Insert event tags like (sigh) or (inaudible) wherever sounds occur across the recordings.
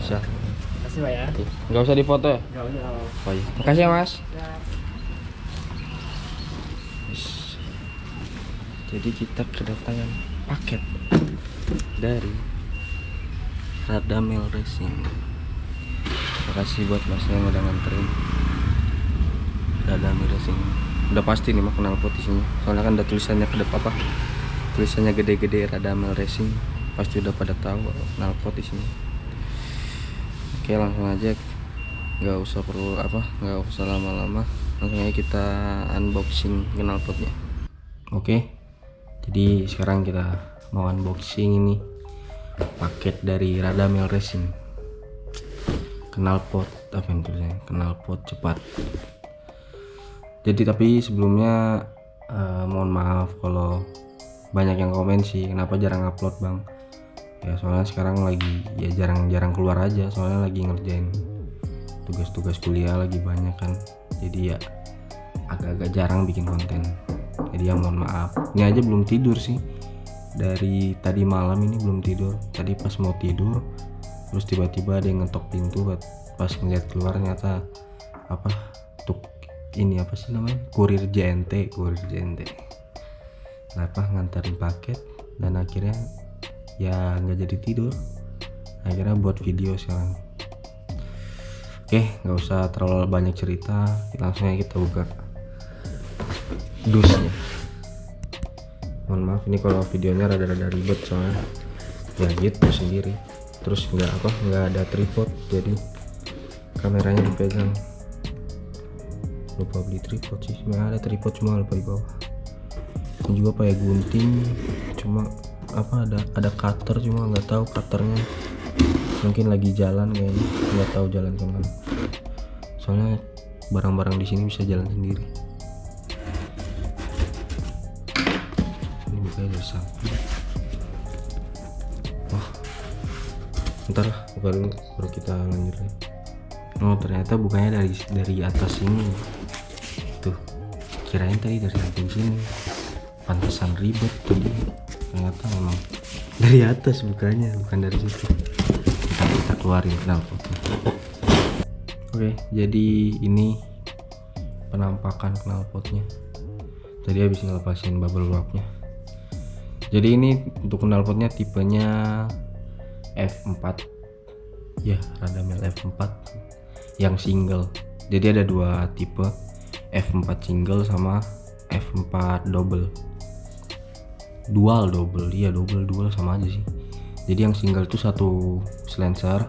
Bisa. Kasih Pak ya. Nggak usah difoto ya? Enggak usah. Oh iya. Makasih ya Mas. Ya. Jadi kita kedatangan paket dari Radamel Racing. Makasih buat masnya yang udah nganterin Radamel Racing. Udah pasti nih mah kenal pot isinya. Soalnya kan ada tulisannya ke depan apa? Tulisannya gede-gede Radamel Racing. Pasti udah pada tahu kenal pot isinya. Oke langsung aja. Nggak usah perlu apa nggak usah lama-lama. Langsung aja kita unboxing knalpotnya oke jadi sekarang kita mau unboxing ini. Paket dari Radamel Racing. Knalpot apa yang tulisnya knalpot cepat. Jadi tapi sebelumnya eh, mohon maaf kalau banyak yang komen sih kenapa jarang upload bang ya soalnya sekarang lagi ya jarang-jarang keluar aja. Soalnya lagi ngerjain tugas-tugas kuliah lagi banyak kan. Jadi ya agak-agak jarang bikin konten. Jadi ya mohon maaf. Ini aja belum tidur sih. Dari tadi malam ini belum tidur. Tadi pas mau tidur terus tiba-tiba ada yang ngetok pintu pas ngeliat keluar ternyata apa tuk ini apa sih namanya? Kurir JNT kurir JNT kenapa nganterin paket dan akhirnya ya nggak jadi tidur akhirnya buat video sekarang Oke, nggak usah terlalu banyak cerita. Langsung aja kita buka dusnya. Mohon maaf ini kalau videonya rada-rada ribet soalnya ya gitu sendiri. Terus nggak apa nggak ada tripod jadi kameranya dipegang. Lupa beli tripod sih. Sebenarnya ada tripod cuma lupa di bawah. Ini juga pakai gunting apa ada ada cutter cuma nggak tahu cutternya. Mungkin lagi jalan kayaknya nggak tahu jalan ke mana. Soalnya barang-barang di sini bisa jalan sendiri. Ini bukanya dari samping wah. Ntar buka dulu baru kita lanjut oh ternyata bukanya dari dari atas sini tuh kirain tadi dari samping sini. Pantesan ribet tadi ternyata memang dari atas bukanya bukan dari situ. Kita, kita keluarin knalpotnya oke jadi ini penampakan knalpotnya. Tadi habis ngelepasin bubble wrapnya. Jadi ini untuk knalpotnya tipenya F4 ya Radamel F4 yang single. Jadi ada dua tipe F4 single sama F4 double dual double. Iya double dual sama aja sih. Jadi yang single itu satu silencer.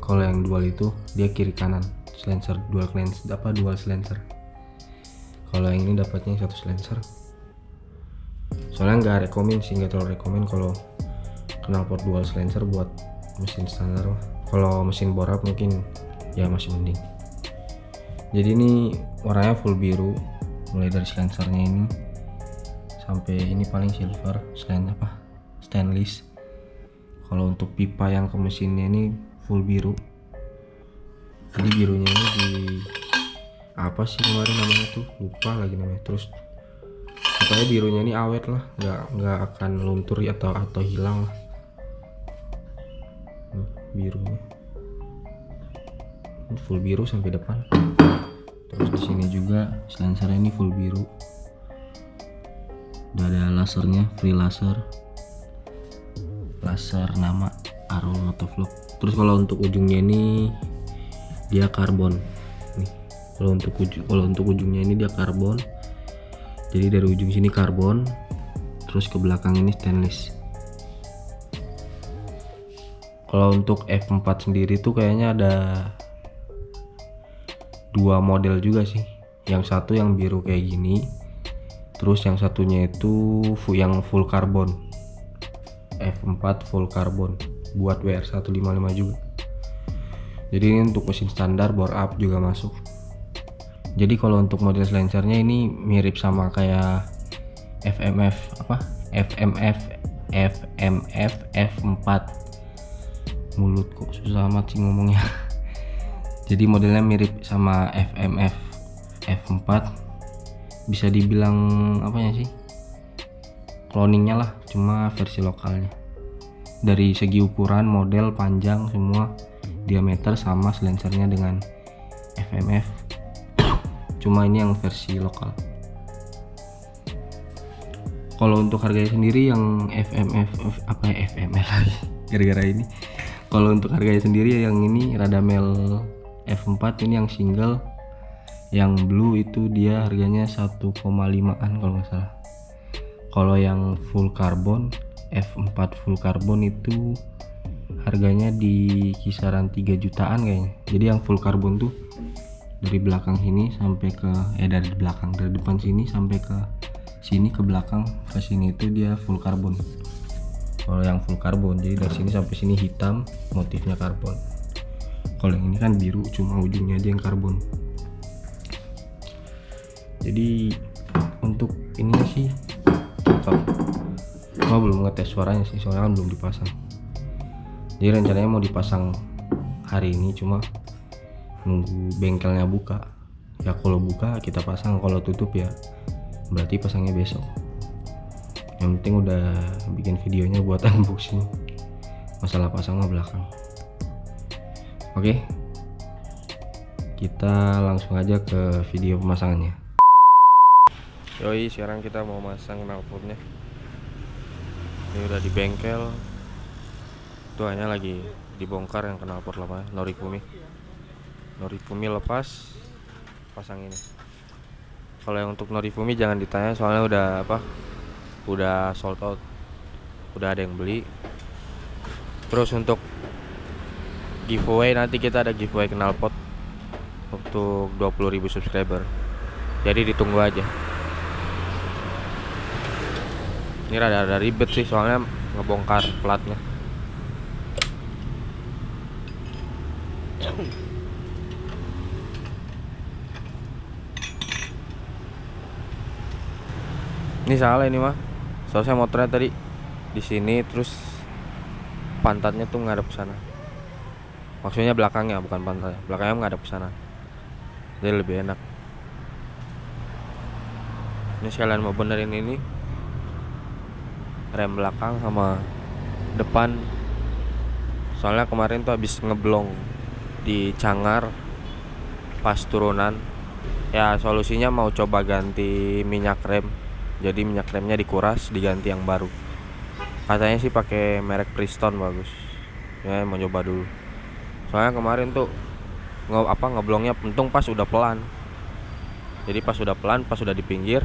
Kalau yang dual itu dia kiri kanan. Silencer dual silencer apa dual silencer. Kalau yang ini dapatnya satu silencer. Soalnya nggak rekomen sih nggak terlalu rekomen kalau knalpot dual silencer buat mesin standar. Kalau mesin bore up mungkin ya masih mending. Jadi ini warnanya full biru mulai dari silencernya ini sampai ini paling silver selain apa? Stainless. Kalau untuk pipa yang ke mesinnya ini full biru. Jadi birunya ini di apa sih kemarin namanya tuh? Lupa lagi namanya. Terus pokoknya birunya ini awet lah. Nggak nggak akan luntur atau atau hilang lah. Birunya. Full biru sampai depan. Terus di sini juga silencernya ini full biru udah ada lasernya free laser. Laser nama Arrow Motovlog. Terus kalau untuk ujungnya ini dia karbon. Nih kalau untuk ujung kalau untuk ujungnya ini dia karbon. Jadi dari ujung sini karbon terus ke belakang ini stainless. Kalau untuk F4 sendiri tuh kayaknya ada dua model juga sih. Yang satu yang biru kayak gini terus yang satunya itu yang full karbon. F4 full karbon. Buat WR155 juga. Jadi ini untuk mesin standar bore up juga masuk. Jadi kalau untuk model silencernya ini mirip sama kayak FMF apa? FMF FMF F4 mulut kok susah amat sih ngomongnya. (laughs) Jadi modelnya mirip sama FMF F4 bisa dibilang apanya sih cloningnya lah cuma versi lokalnya. Dari segi ukuran model panjang semua diameter sama silencernya dengan FMF (coughs) cuma ini yang versi lokal. Kalau untuk harganya sendiri yang FMF apa ya FML lagi (laughs) gara-gara ini. Kalau untuk harganya sendiri yang ini Radamel F4 ini yang single yang blue itu dia harganya 1,5an kalau nggak salah. Kalau yang full carbon F4 full carbon itu harganya di kisaran 3 jutaan kayaknya. Jadi yang full carbon tuh dari belakang sini sampai ke eh dari belakang dari depan sini sampai ke sini ke belakang ke sini itu dia full carbon. Kalau yang full carbon jadi dari sini sampai sini hitam motifnya karbon kalau yang ini kan biru cuma ujungnya aja yang karbon jadi untuk ini sih cocok cuma belum ngetes suaranya sih soalnya kan belum dipasang. Jadi rencananya mau dipasang hari ini cuma nunggu bengkelnya buka. Ya kalau buka kita pasang. Kalau tutup ya berarti pasangnya besok. Yang penting udah bikin videonya buat (laughs) unboxing. Masalah pasangnya belakang. Oke. Kita langsung aja ke video pemasangannya yoi sekarang kita mau masang knalpotnya ini udah di bengkel. Itu hanya lagi dibongkar yang knalpot lama Norifumi Norifumi lepas pasang ini. Kalau yang untuk Norifumi jangan ditanya soalnya udah apa udah sold out. Udah ada yang beli. Terus untuk giveaway nanti kita ada giveaway knalpot untuk 20.000 subscriber. Jadi ditunggu aja ini rada-rada ribet sih soalnya ngebongkar platnya. Ini salah ini mah soalnya motornya tadi di sini terus pantatnya tuh ngadep ke sana. Maksudnya belakangnya bukan pantatnya. Belakangnya ngadep ke sana. Jadi lebih enak. Ini sekalian mau benerin ini rem belakang sama depan. Soalnya kemarin tuh habis ngeblong di Cangar pas turunan. Ya solusinya mau coba ganti minyak rem. Jadi minyak remnya dikuras diganti yang baru. Katanya sih pakai merek Priston bagus. Ya mau coba dulu. Soalnya kemarin tuh nge apa ngeblongnya pentung pas udah pelan. Jadi pas udah pelan pas udah di pinggir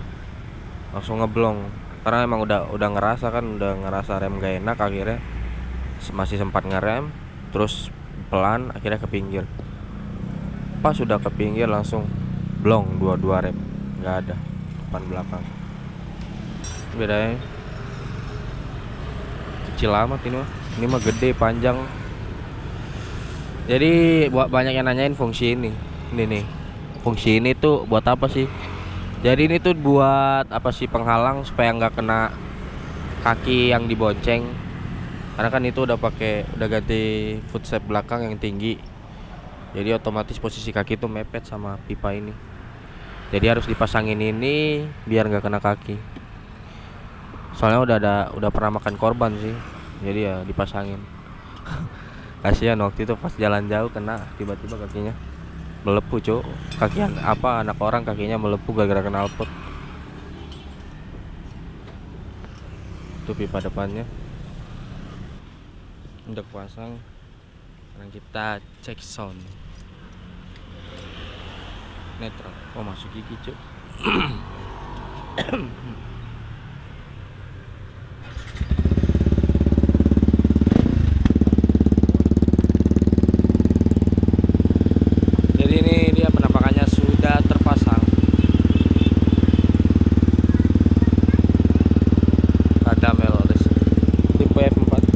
langsung ngeblong karena emang udah udah ngerasa kan udah ngerasa rem gak enak akhirnya masih sempat ngerem terus pelan akhirnya ke pinggir. Pas sudah ke pinggir langsung blong dua-dua rem nggak ada depan belakang. Bedanya kecil amat ini mah. Ini mah gede panjang. Jadi buat banyak yang nanyain fungsi ini ini nih. Fungsi ini tuh buat apa sih jadi ini tuh buat apa sih penghalang supaya nggak kena kaki yang dibonceng. Karena kan itu udah pakai udah ganti footstep belakang yang tinggi. Jadi otomatis posisi kaki tuh mepet sama pipa ini. Jadi harus dipasangin ini biar nggak kena kaki. Soalnya udah ada udah pernah makan korban sih. Jadi ya dipasangin. (laughs) Kasihan waktu itu pas jalan jauh kena tiba-tiba kakinya melepuh cuk. Kaki apa anak orang kakinya melepuh gara-gara knalpot itu pipa depannya. Udah pasang sekarang kita cek sound. Netral. Oh masuk gigi cuk (clears throat) jadi ini dia penampakannya sudah terpasang ada melodes tipe F4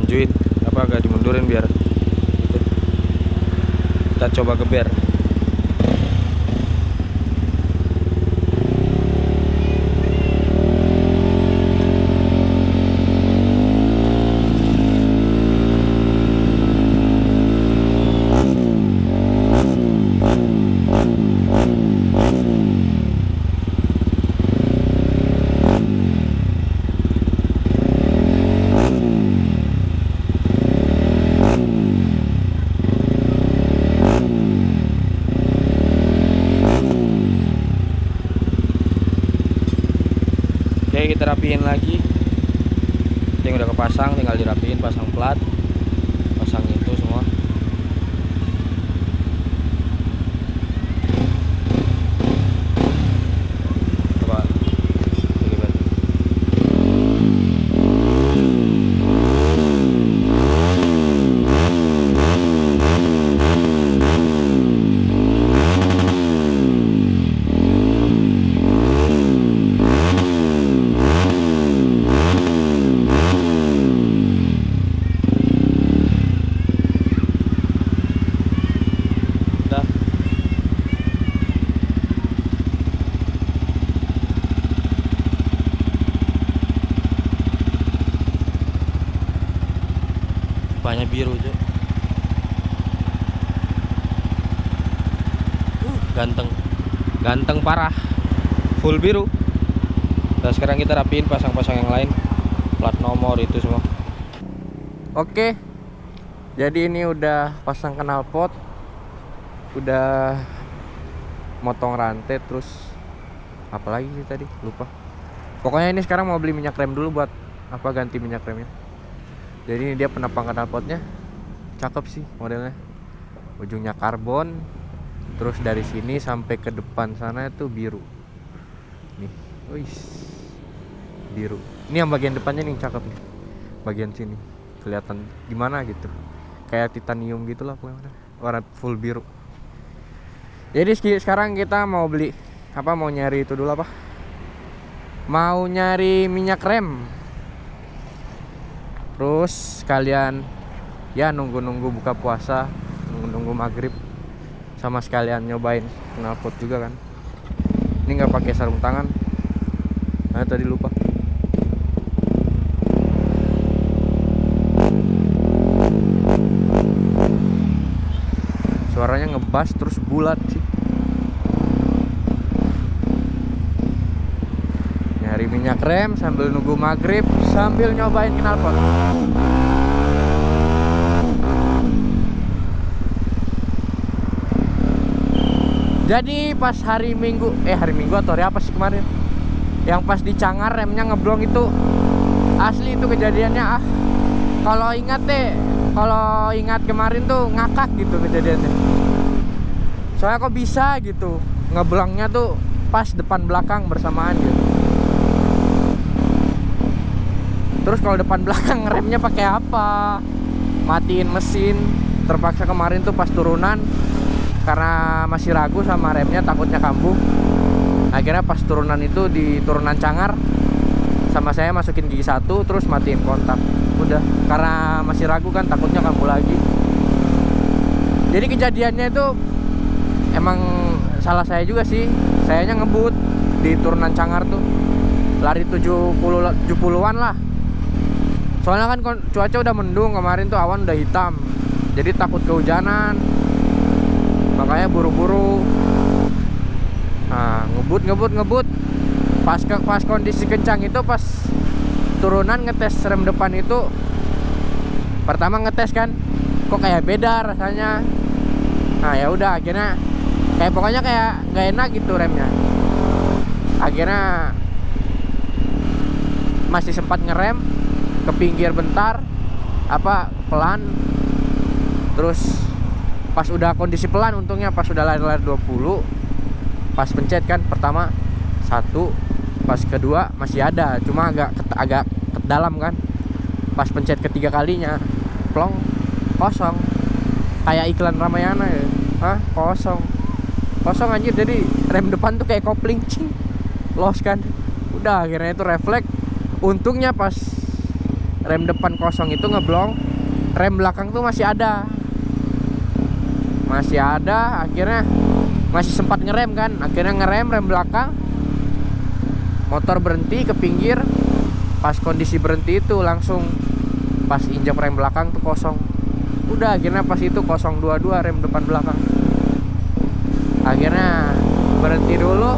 dimanjuin apa agak dimundurin biar kita coba geber oke kita rapiin lagi. Yang udah kepasang tinggal dirapiin pasang plat pasang itu semua coba Oke, Bet. udah banyak biru. Uh, ganteng. Ganteng parah. Full biru. Dan sekarang kita rapiin pasang-pasang yang lain. Plat nomor itu semua. Oke. Jadi ini udah pasang knalpot udah motong rantai terus apalagi sih tadi? Lupa. Pokoknya ini sekarang mau beli minyak rem dulu buat apa ganti minyak remnya jadi ini dia penapang knalpotnya cakep sih modelnya. Ujungnya karbon terus dari sini sampai ke depan sana itu biru. Nih wis. Biru. Ini yang bagian depannya nih cakep nih. Bagian sini. Kelihatan gimana gitu. Kayak titanium gitu lah pokoknya. Warna full biru. Jadi sekarang kita mau beli apa mau nyari itu dulu apa? Mau nyari minyak rem terus kalian ya nunggu-nunggu buka puasa nunggu-nunggu maghrib sama sekalian nyobain knalpot juga kan. Ini nggak pakai sarung tangan. Nah tadi lupa. Suaranya ngebas terus bulat sih nyari minyak rem sambil nunggu maghrib sambil nyobain knalpot. Jadi pas hari minggu eh hari minggu atau hari apa sih kemarin? Yang pas di Cangar remnya ngeblong itu. Asli itu kejadiannya ah. Kalau ingat deh kalau ingat kemarin tuh ngakak gitu kejadiannya. Soalnya kok bisa gitu ngeblongnya tuh pas depan belakang bersamaan gitu terus kalau depan belakang (laughs) remnya pakai apa? Matiin mesin. Terpaksa kemarin tuh pas turunan karena masih ragu sama remnya takutnya kambuh. Akhirnya pas turunan itu di turunan cangar sama saya masukin gigi satu terus matiin kontak. Udah karena masih ragu kan takutnya kambuh lagi. Jadi kejadiannya itu emang salah saya juga sih. Sayanya ngebut di turunan cangar tuh. Lari 70 70-an lah soalnya kan cuaca udah mendung kemarin tuh awan udah hitam. Jadi takut kehujanan. Makanya buru-buru. Nah ngebut ngebut ngebut. Pas ke pas kondisi kencang itu pas turunan ngetes rem depan itu pertama ngetes kan kok kayak beda rasanya. Nah ya udah akhirnya kayak pokoknya kayak gak enak gitu remnya. Akhirnya masih sempat ngerem ke pinggir bentar apa pelan. Terus pas udah kondisi pelan untungnya pas udah lari-lari 20 pas pencet kan pertama satu pas kedua masih ada cuma agak agak ke dalam kan. Pas pencet ketiga kalinya plong kosong. Kayak iklan Ramayana ya. Hah? kosong. Kosong anjir. Jadi rem depan tuh kayak kopling cing. Los kan. Udah akhirnya itu refleks. Untungnya pas rem depan kosong itu ngeblong. Rem belakang tuh masih ada. Masih ada akhirnya masih sempat ngerem kan. Akhirnya ngerem rem belakang. Motor berhenti ke pinggir. Pas kondisi berhenti itu langsung pas injak rem belakang tuh kosong. Udah akhirnya pas itu kosong dua-dua rem depan belakang. Akhirnya berhenti dulu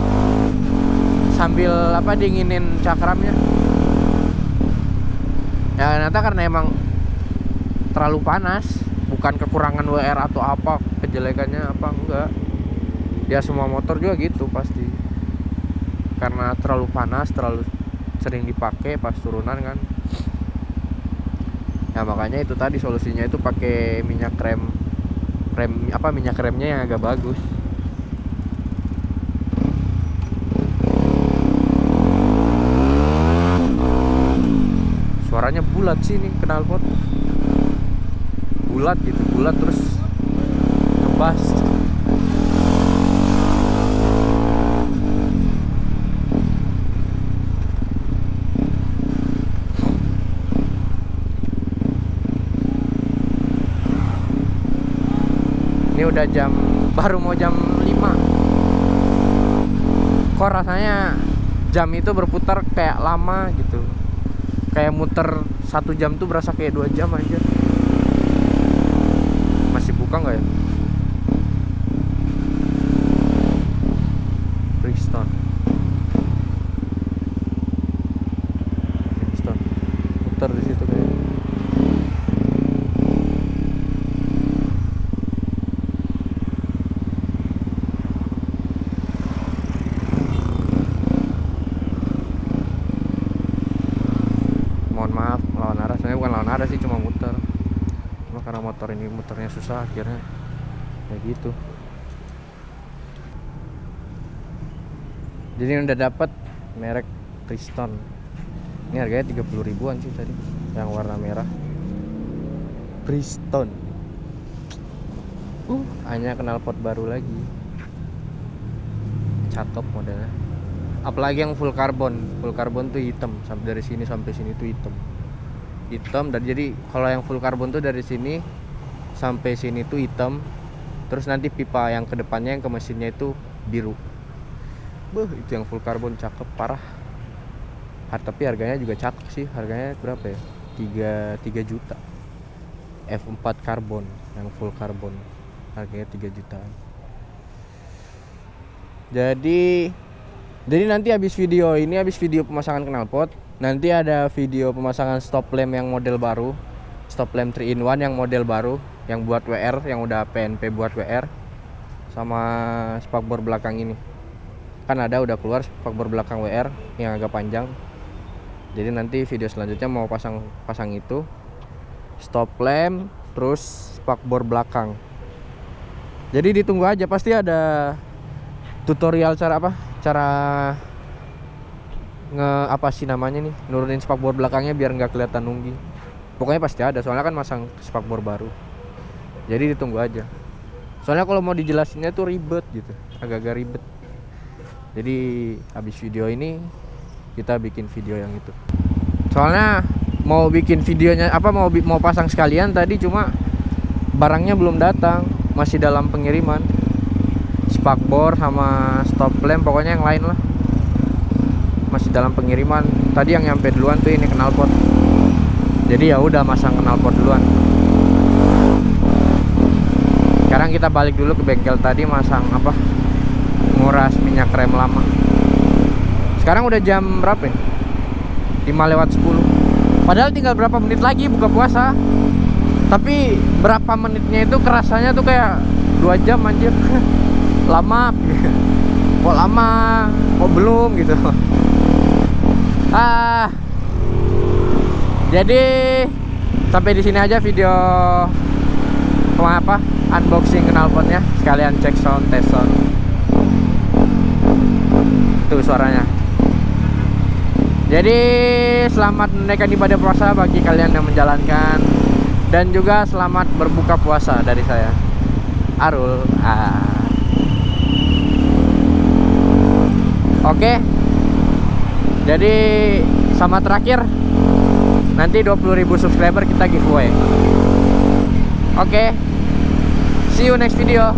sambil apa dinginin cakramnya ya ternyata karena emang terlalu panas bukan kekurangan WR atau apa kejelekannya apa enggak. Ya semua motor juga gitu pasti. Karena terlalu panas terlalu sering dipakai pas turunan kan. Ya makanya itu tadi solusinya itu pakai minyak rem rem apa minyak remnya yang agak bagus suaranya bulat sih nih knalpot bulat gitu bulat terus ngebas. Ini udah jam baru mau jam 5 kok rasanya jam itu berputar kayak lama gitu kayak muter satu jam tuh berasa kayak dua jam aja masih buka nggak ya Brixton Brixton muter di situ kayak mohon maaf lawan arah sebenarnya bukan lawan arah sih cuma muter cuma karena motor ini muternya susah akhirnya gitu. Jadi udah dapat merek Triston ini harganya 30 ribuan sih tadi yang warna merah. Priston uh hanya kenal pot baru lagi. Cakep modelnya. Apalagi yang full carbon. Full carbon tuh hitam sampai dari sini sampai sini tuh hitam. Hitam dan jadi kalau yang full carbon tuh dari sini sampai sini tuh hitam terus nanti pipa yang ke depannya yang ke mesinnya itu biru. Beuh, itu yang full carbon cakep parah. Har- tapi harganya juga cakep sih. Harganya berapa ya? 3, 3 juta. F4 carbon yang full carbon harganya 3 jutaan. Jadi jadi nanti habis video ini habis video pemasangan knalpot nanti ada video pemasangan stop lamp yang model baru. Stop lamp 3 in 1 yang model baru yang buat WR yang udah PNP buat WR sama spakbor belakang ini. Kan ada udah keluar spakbor belakang WR yang agak panjang. Jadi nanti video selanjutnya mau pasang pasang itu. Stop lamp terus spakbor belakang. Jadi ditunggu aja pasti ada tutorial cara apa? Cara nge apa sih namanya nih? Nurunin spakbor belakangnya biar nggak kelihatan nunggi. Pokoknya pasti ada soalnya kan masang spakbor baru jadi ditunggu aja. Soalnya kalau mau dijelasinnya tuh ribet gitu agak-agak ribet. Jadi habis video ini kita bikin video yang itu. Soalnya mau bikin videonya apa mau mau pasang sekalian tadi cuma barangnya belum datang. Masih dalam pengiriman. Spakbor sama stop lamp pokoknya yang lain lah. Masih dalam pengiriman. Tadi yang nyampe duluan tuh ini knalpot jadi ya udah masang knalpot duluan sekarang kita balik dulu ke bengkel tadi masang apa? Nguras minyak rem lama. Sekarang udah jam berapa ya? 5 lewat 10 padahal tinggal berapa menit lagi buka puasa. Tapi berapa menitnya itu kerasanya tuh kayak dua jam anjir. (laughs) Lama. (laughs) Kok lama? Kok belum gitu? (laughs) Ah. Jadi sampai di sini aja video apa unboxing knalpotnya. Sekalian cek sound test sound. Tuh suaranya. Jadi selamat menaikkan ibadah puasa bagi kalian yang menjalankan. Dan juga selamat berbuka puasa dari saya. Arul. Ah. Oke. Jadi sama terakhir. Nanti 20.000 subscriber kita giveaway. Oke See you next video